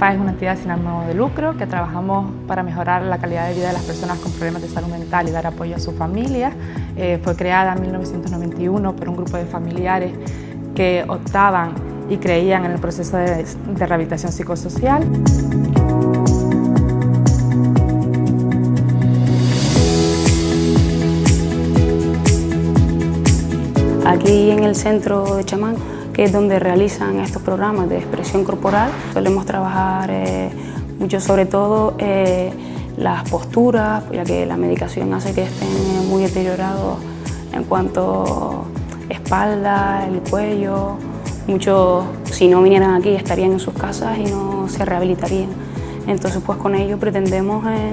entidad sin ánimo de lucro que trabajamos para mejorar la calidad de vida de las personas con problemas de salud mental y dar apoyo a sus familias. Eh, fue creada en 1991 por un grupo de familiares que optaban y creían en el proceso de, de rehabilitación psicosocial. Aquí en el centro de Chamán, que es donde realizan estos programas de expresión corporal, solemos trabajar eh, mucho sobre todo eh, las posturas, ya que la medicación hace que estén muy deteriorados en cuanto a espalda, el cuello. Muchos, si no vinieran aquí, estarían en sus casas y no se rehabilitarían. Entonces, pues con ello pretendemos eh,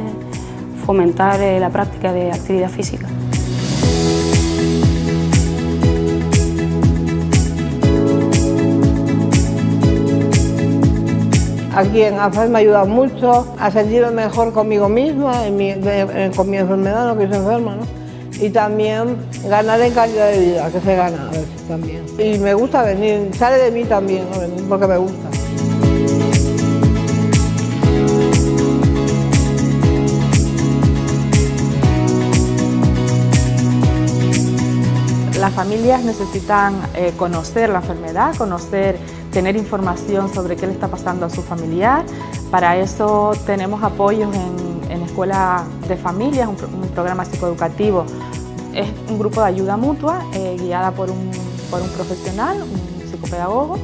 fomentar la práctica de actividad física. Aquí en AFAS me ha ayudado mucho a sentirme mejor conmigo misma, con mi enfermedad, no que soy enferma, ¿no? Y también ganar en calidad de vida, que se gana también. Y me gusta venir, sale de mí también, porque me gusta. Las familias necesitan eh, conocer la enfermedad, conocer tener información sobre qué le está pasando a su familiar. Para eso tenemos apoyos en, Escuela de Familias, un, programa psicoeducativo. Es un grupo de ayuda mutua eh, guiada por un, profesional, un psicopedagogo,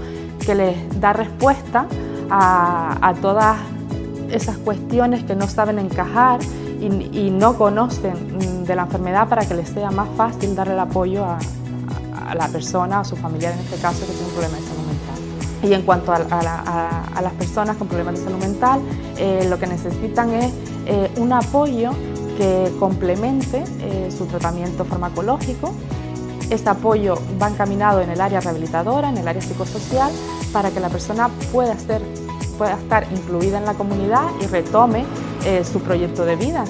que les da respuesta a, todas esas cuestiones que no saben encajar y, no conocen de la enfermedad para que les sea más fácil darle el apoyo a, a la persona, a su familiar en este caso, que tiene un problema de salud. Y en cuanto a, las personas con problemas de salud mental, eh, lo que necesitan es eh, un apoyo que complemente eh, su tratamiento farmacológico. Este apoyo va encaminado en el área rehabilitadora, en el área psicosocial, para que la persona pueda, ser, pueda estar incluida en la comunidad y retome su proyecto de vida.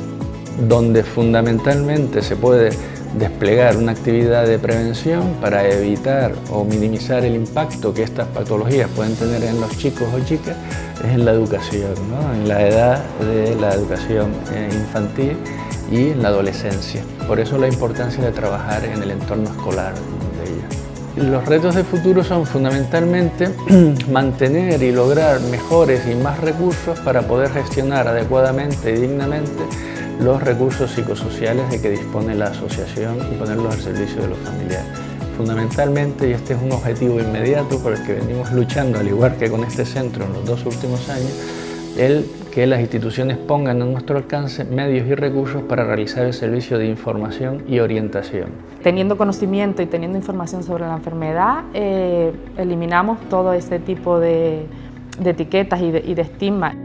Donde fundamentalmente se puede desplegar una actividad de prevención para evitar o minimizar el impacto que estas patologías pueden tener en los chicos o chicas es en la educación, en la edad de la educación eh, infantil y en la adolescencia. Por eso la importancia de trabajar en el entorno escolar de ellas. Los retos de futuro son fundamentalmente mantener y lograr mejores y más recursos para poder gestionar adecuadamente y dignamente los recursos psicosociales de que dispone la asociación y ponerlos al servicio de los familiares. Fundamentalmente, y este es un objetivo inmediato por el que venimos luchando, al igual que con este centro en los dos últimos años, el que las instituciones pongan a nuestro alcance medios y recursos para realizar el servicio de información y orientación. Teniendo conocimiento y teniendo información sobre la enfermedad, eh, eliminamos todo ese tipo de, etiquetas y de, y.